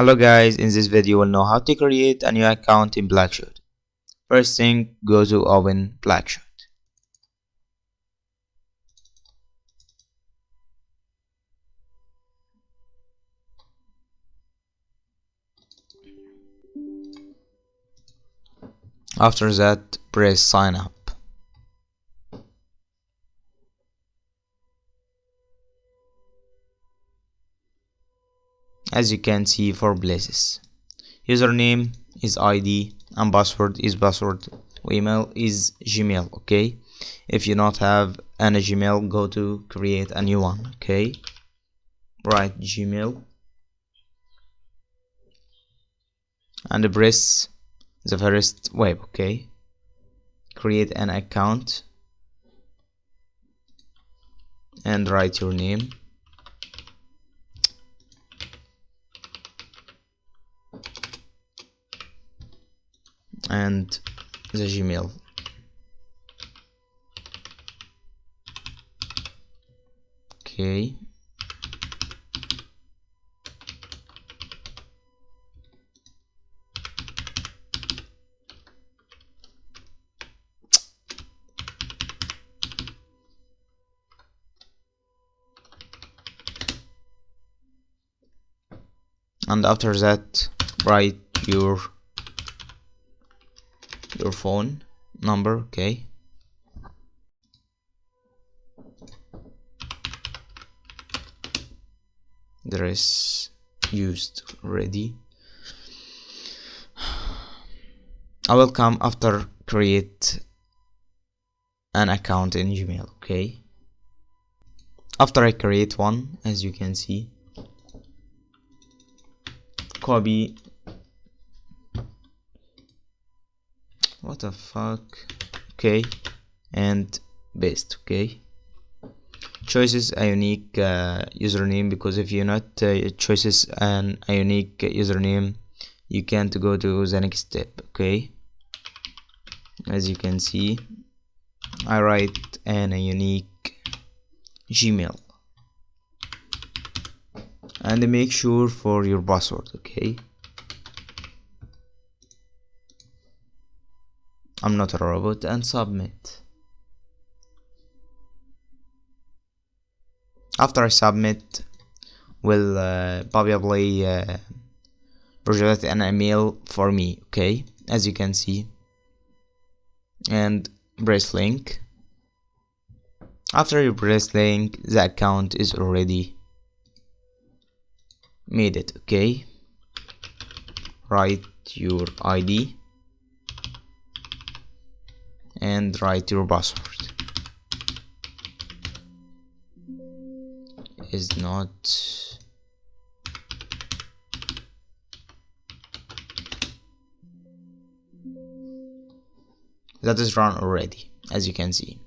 Hello guys, in this video we'll know how to create a new account in Blackshot. First thing, go to open Blackshot. After that, press sign up. As you can see for places username is id and password is password. Email is gmail okay? If you not have any gmail go to create a new one okay? Write gmail. And press the first web okay? Create an account. And write your name and the Gmail. Okay. And after that write your your phone number okay? There is used already I will come after create an account in Gmail okay? After I create one as you can see copy what the fuck? Okay. And paste okay? Choices a unique uh, username because if you're not uh, choices an a unique username you can't go to the next step okay? As you can see I write an a unique Gmail. And make sure for your password okay I'm not a robot and submit. After I submit, will uh, probably uh, project an email for me, okay, as you can see, and press link. After you press link, the account is already made it, okay. Write your ID and write your password. Is not that is run already as you can see